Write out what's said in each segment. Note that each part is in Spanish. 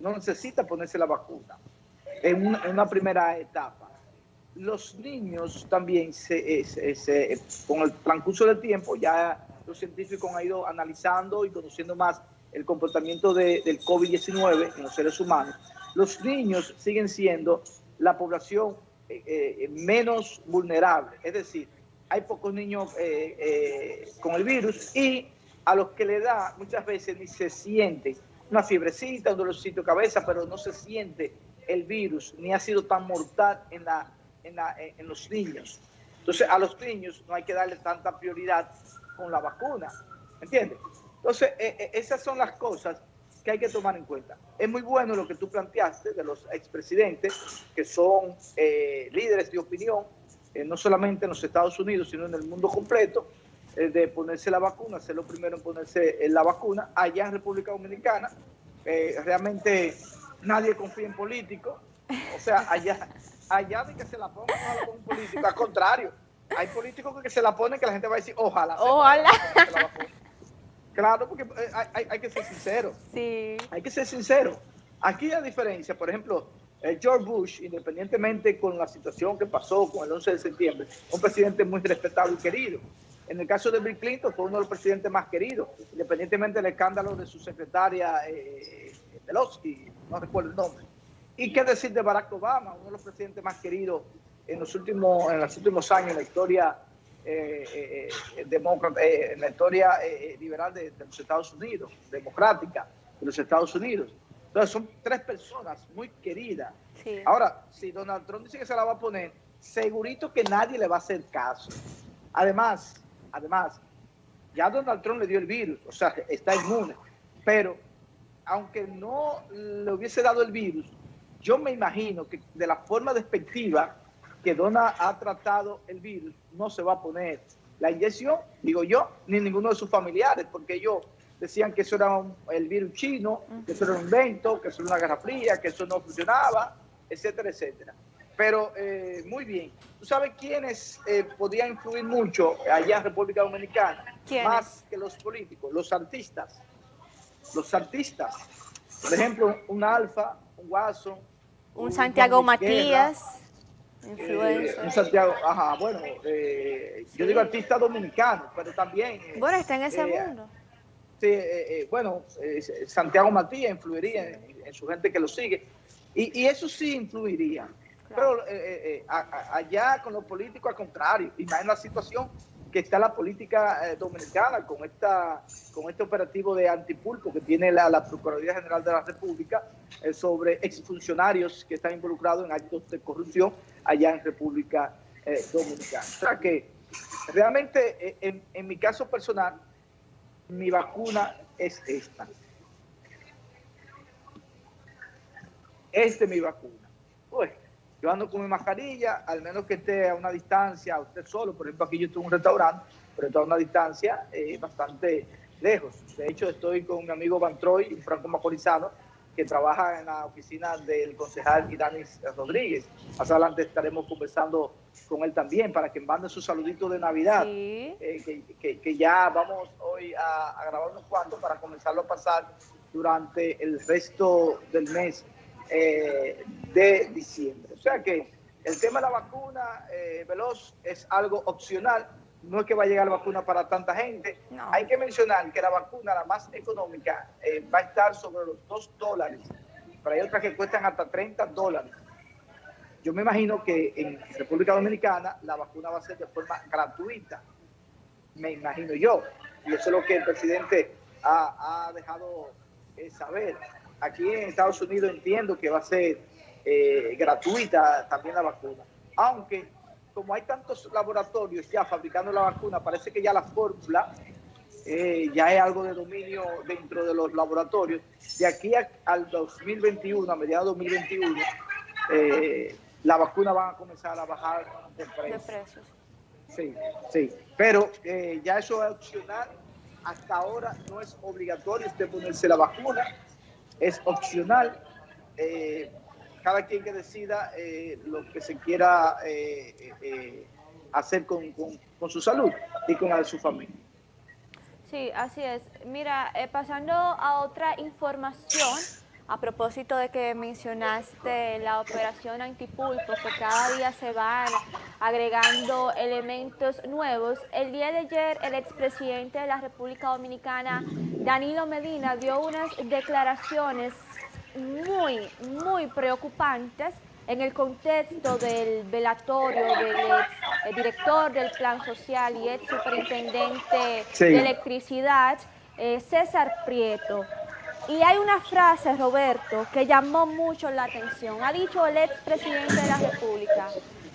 no necesita ponerse la vacuna en una, primera etapa. Los niños también, se, con el transcurso del tiempo, ya los científicos han ido analizando y conociendo más el comportamiento del COVID-19 en los seres humanos. Los niños siguen siendo la población eh, eh, menos vulnerable, es decir, hay pocos niños eh, con el virus y a los que le da muchas veces ni se siente una fiebrecita, un dolorcito de cabeza, pero no se siente el virus, ni ha sido tan mortal en, la, en, los niños. Entonces, a los niños no hay que darle tanta prioridad con la vacuna, ¿entiendes? Entonces, eh, eh, esas son las cosas que hay que tomar en cuenta. Es muy bueno lo que tú planteaste de los expresidentes, que son eh, líderes de opinión, no solamente en los Estados Unidos, sino en el mundo completo, de ponerse la vacuna, ser lo primero en ponerse la vacuna. Allá en República Dominicana, realmente nadie confía en políticos. O sea, allá, allá de que se la ponga no un político, al contrario. Hay políticos que se la ponen que la gente va a decir, ojalá. Ojalá. Claro, porque eh, hay, hay, que ser sincero. Sí. Hay que ser sincero. Aquí la diferencia, por ejemplo, eh, George Bush, independientemente con la situación que pasó con el 11 de septiembre, un presidente muy respetado y querido. En el caso de Bill Clinton fue uno de los presidentes más queridos, independientemente del escándalo de su secretaria eh, no recuerdo el nombre. ¿Y qué decir de Barack Obama, uno de los presidentes más queridos en los últimos, en los últimos años en la historia eh, eh, eh demócrata, eh, en la historia liberal de, los Estados Unidos, democrática de los Estados Unidos? Entonces son tres personas muy queridas. Ahora, si Donald Trump dice que se la va a poner, segurito que nadie le va a hacer caso. Además, además, ya Donald Trump le dio el virus, o sea, está inmune, pero aunque no le hubiese dado el virus, yo me imagino que de la forma despectiva que Dona ha tratado el virus, no se va a poner la inyección, digo yo, ni ninguno de sus familiares, porque ellos decían que eso era el virus chino, que eso era un invento, que eso era una guerra fría, que eso no funcionaba, etcétera, etcétera. Pero eh, muy bien. ¿Tú sabes quiénes eh, podían influir mucho allá en República Dominicana? Más que los políticos, los artistas los artistas. Por ejemplo, un Alfa, un Guaso. Un, Santiago Matías. Eh, un Santiago, ajá, bueno, eh, yo digo artista dominicano, pero también... Eh, bueno, está en ese mundo. Sí, bueno, Santiago Matías influiría en, su gente que lo sigue, y, eso sí influiría. Pero allá con los políticos al contrario, imagina la situación que está la política eh, dominicana con esta con este operativo de antipulpo que tiene la, Procuraduría General de la República eh, sobre exfuncionarios que están involucrados en actos de corrupción allá en República eh, Dominicana. O sea que realmente en, en, mi caso personal, mi vacuna es esta. Esta es mi vacuna. Pues, yo ando con mi mascarilla, al menos que esté a una distancia, usted solo, por ejemplo, aquí yo estoy en un restaurante, pero estoy a una distancia eh, bastante lejos. De hecho, estoy con mi amigo Van Troy, un franco macorizano, que trabaja en la oficina del concejal Idanis Rodríguez. Más adelante estaremos conversando con él también para que mande su saludito de Navidad, eh, que, ya vamos hoy a, a grabar unos cuantos para comenzarlo a pasar durante el resto del mes eh, de diciembre. O sea que el tema de la vacuna, eh, Veloz, es algo opcional. No es que va a llegar la vacuna para tanta gente. Hay que mencionar que la vacuna, la más económica, eh, va a estar sobre los 2 dólares. Pero hay otras que cuestan hasta 30 dólares. Yo me imagino que en República Dominicana la vacuna va a ser de forma gratuita. Me imagino yo. Y eso es lo que el presidente ha, ha dejado saber aquí en Estados Unidos entiendo que va a ser eh, gratuita también la vacuna. Aunque como hay tantos laboratorios ya fabricando la vacuna, parece que ya la fórmula eh, ya es algo de dominio dentro de los laboratorios. De aquí al 2021, a mediados de 2021, eh, la vacuna va a comenzar a bajar de precios. Sí, sí. Pero ya eso es opcional. Hasta ahora no es obligatorio usted ponerse la vacuna es opcional. Eh, cada quien que decida eh, lo que se quiera eh, hacer con, su salud y con la de su familia. Sí, así es. Mira, pasando a otra información, a propósito de que mencionaste la operación antipulpo, que cada día se van agregando elementos nuevos, el día de ayer el expresidente de la República Dominicana, Danilo Medina, dio unas declaraciones muy, muy preocupantes en el contexto del velatorio del ex director del Plan Social y ex superintendente de electricidad, eh, César Prieto. Y hay una frase, Roberto, que llamó mucho la atención. Ha dicho el expresidente de la República,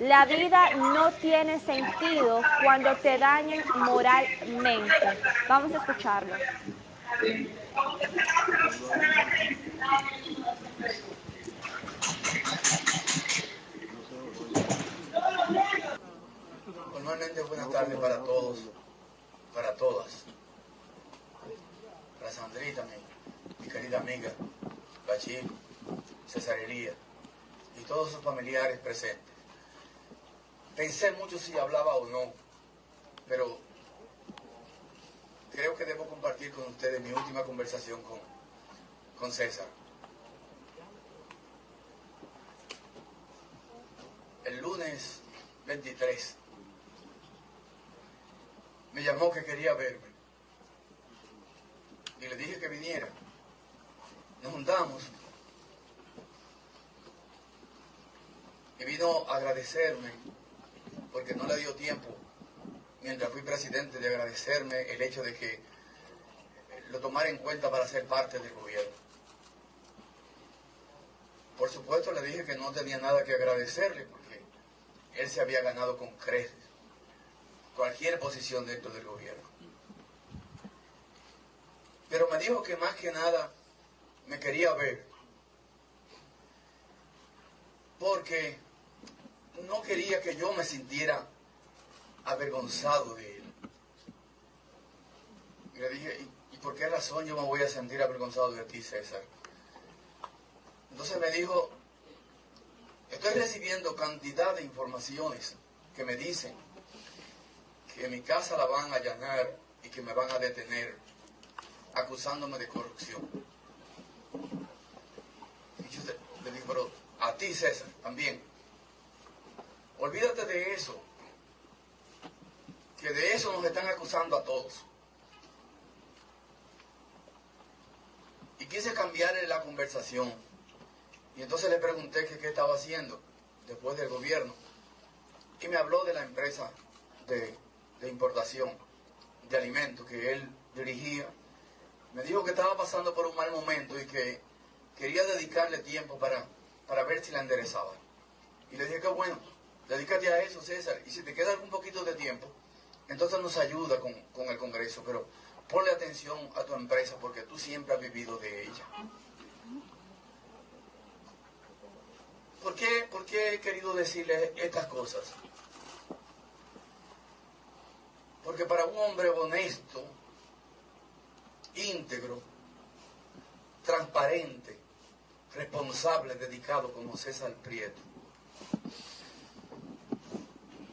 la vida no tiene sentido cuando te dañen moralmente. Vamos a escucharlo. Tardes para todos, para todas. Para Sandrita, mi, mi querida amiga, Bachir, César Elías y todos sus familiares presentes. Pensé mucho si hablaba o no, pero creo que debo compartir con ustedes mi última conversación con, con César. El lunes 23 me llamó que quería verme. Y le dije que viniera. Nos juntamos. Y vino a agradecerme, porque no le dio tiempo, mientras fui presidente, de agradecerme el hecho de que lo tomara en cuenta para ser parte del gobierno. Por supuesto le dije que no tenía nada que agradecerle, porque él se había ganado con creces cualquier posición dentro del gobierno. Pero me dijo que más que nada me quería ver porque no quería que yo me sintiera avergonzado de él. Y le dije, ¿y, por qué razón yo me voy a sentir avergonzado de ti, César? Entonces me dijo, estoy recibiendo cantidad de informaciones que me dicen que mi casa la van a allanar y que me van a detener acusándome de corrupción. Y yo le digo, pero a ti César también, olvídate de eso, que de eso nos están acusando a todos. Y quise cambiarle la conversación. Y entonces le pregunté qué estaba haciendo después del gobierno. Y me habló de la empresa de de importación de alimentos que él dirigía, me dijo que estaba pasando por un mal momento y que quería dedicarle tiempo para, para ver si la enderezaba. Y le dije que bueno, dedícate a eso, César, y si te queda algún poquito de tiempo, entonces nos ayuda con, con el Congreso, pero ponle atención a tu empresa porque tú siempre has vivido de ella. ¿Por qué, ¿Por qué he querido decirle estas cosas? Porque para un hombre honesto, íntegro, transparente, responsable, dedicado como César Prieto,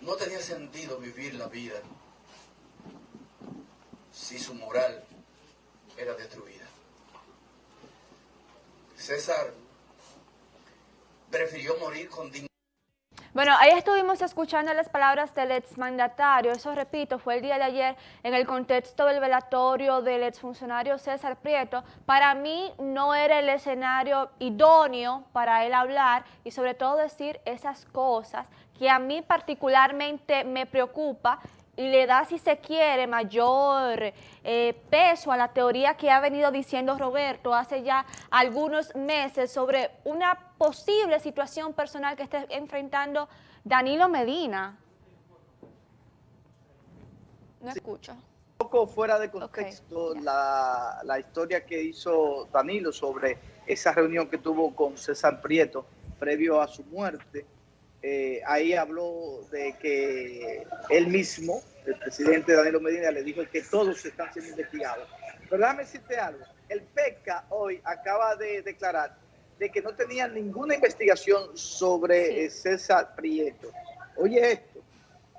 no tenía sentido vivir la vida si su moral era destruida. César prefirió morir con dignidad. Bueno, ahí estuvimos escuchando las palabras del exmandatario, eso repito, fue el día de ayer en el contexto del velatorio del exfuncionario César Prieto. Para mí no era el escenario idóneo para él hablar y sobre todo decir esas cosas que a mí particularmente me preocupa le da, si se quiere, mayor eh, peso a la teoría que ha venido diciendo Roberto hace ya algunos meses sobre una posible situación personal que esté enfrentando Danilo Medina. No escucho. Un poco fuera de contexto la, la historia que hizo Danilo sobre esa reunión que tuvo con César Prieto previo a su muerte eh, ahí habló de que él mismo, el presidente Danilo Medina, le dijo que todos están siendo investigados. Pero déjame decirte algo, el PECA hoy acaba de declarar de que no tenía ninguna investigación sobre eh, César Prieto. Oye esto,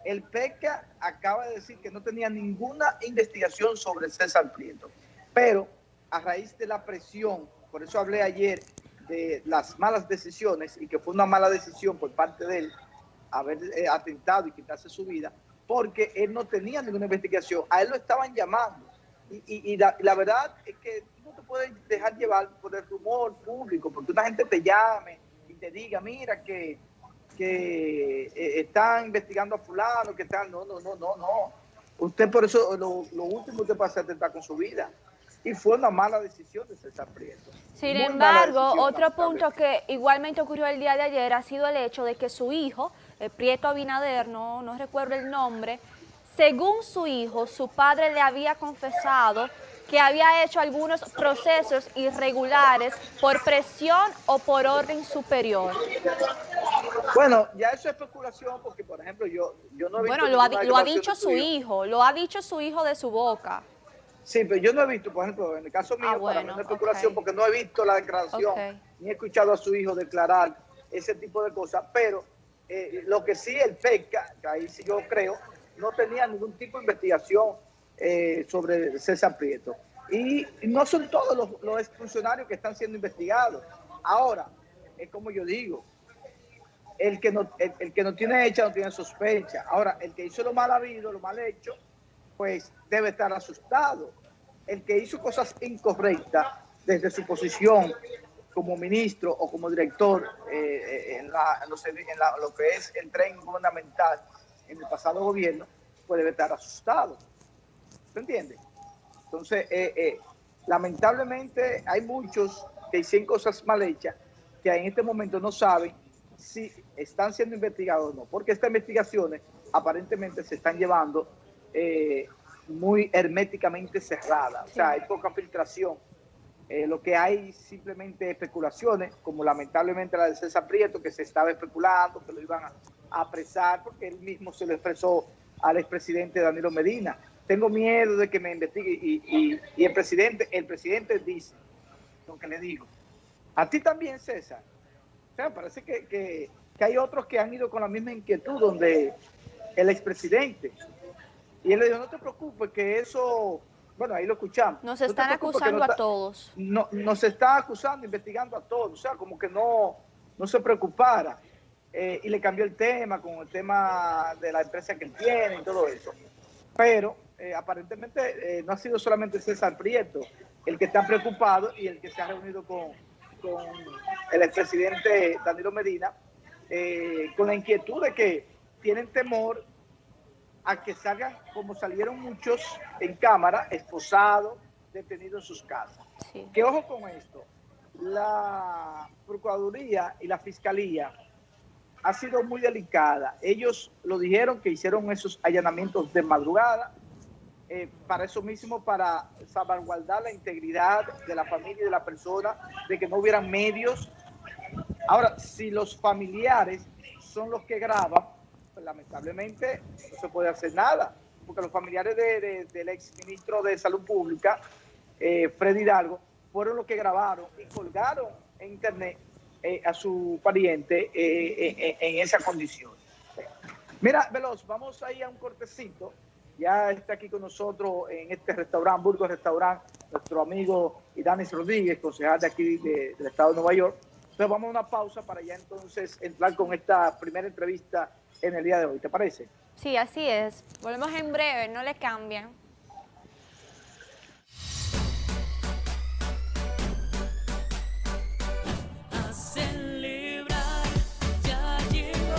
el PECA acaba de decir que no tenía ninguna investigación sobre César Prieto, pero a raíz de la presión por eso hablé ayer de las malas decisiones y que fue una mala decisión por parte de él haber eh, atentado y quitarse su vida, porque él no tenía ninguna investigación, a él lo estaban llamando. Y, la, verdad es que no te puedes dejar llevar por el rumor público, porque una gente te llame y te diga, mira que, que eh, están investigando a fulano, que están... No, no, no, no, no. Usted por eso, lo, último que hacer es atentar con su vida y fue una mala decisión de César Prieto. Sin embargo, otro punto que igualmente ocurrió el día de ayer ha sido el hecho de que su hijo, el Prieto Abinader, no, no recuerdo el nombre, según su hijo, su padre le había confesado que había hecho algunos procesos irregulares por presión o por orden superior. Bueno, ya eso es especulación porque, por ejemplo, yo, yo no he visto... Bueno, lo ha, lo ha dicho su hijo, lo ha dicho su hijo de su boca. Sí, pero yo no he visto, por ejemplo, en el caso mío, ah, para mí especulación porque no he visto la declaración, ni he escuchado a su hijo declarar ese tipo de cosas, pero eh, lo que sí el PECA, que ahí sí yo creo, no tenía ningún tipo de investigación eh, sobre César Prieto. Y, no son todos los, los exfuncionarios que están siendo investigados. Ahora, es como yo digo, el que no, el que no tiene hecha no tiene sospecha. Ahora, el que hizo lo mal habido, lo mal hecho, pues debe estar asustado. El que hizo cosas incorrectas desde su posición como ministro o como director eh, en, lo que es el tren gubernamental en el pasado gobierno, pues debe estar asustado. ¿Se entiende? Entonces, eh, eh, lamentablemente hay muchos que hicieron cosas mal hechas que en este momento no saben si están siendo investigados o no, porque estas investigaciones aparentemente se están llevando eh, muy herméticamente cerrada, o sea, hay poca filtración. Eh, lo que hay simplemente especulaciones, como lamentablemente la de César Prieto, que se estaba especulando, que lo iban a, apresar, porque él mismo se lo expresó al expresidente Danilo Medina. Tengo miedo de que me investigue y, el presidente el presidente dice lo que le digo. A ti también, César. O sea, parece que, que hay otros que han ido con la misma inquietud, donde el expresidente y él le dijo, no te preocupes, que eso, bueno, ahí lo escuchamos. Nos están acusando a todos. No, nos está acusando, investigando a todos, o sea, como que no, no se preocupara. Eh, y le cambió el tema con el tema de la empresa que él tiene y todo eso. Pero eh, aparentemente eh, no ha sido solamente César Prieto el que está preocupado y el que se ha reunido con, con el expresidente Danilo Medina, con la inquietud de que tienen temor a que salgan como salieron muchos en cámara, esposados, detenidos en sus casas. Que ojo con esto, la Procuraduría y la Fiscalía ha sido muy delicada. Ellos lo dijeron que hicieron esos allanamientos de madrugada, eh, para eso mismo, para salvaguardar la integridad de la familia y de la persona, de que no hubieran medios. Ahora, si los familiares son los que graban, pues, lamentablemente no se puede hacer nada, porque los familiares del ex ministro de Salud Pública, eh, Freddy Hidalgo, fueron los que grabaron y colgaron en internet eh, a su pariente eh, en esa condición. Mira, Veloz, vamos ahí a un cortecito. Ya está aquí con nosotros en este restaurante, Burgos Restaurant, nuestro amigo Idanis Rodríguez, concejal de aquí del estado de Nueva York. Entonces vamos a una pausa para ya entonces entrar con esta primera entrevista en el día de hoy, ¿te parece? Sí, así es. Volvemos en breve, no le cambien.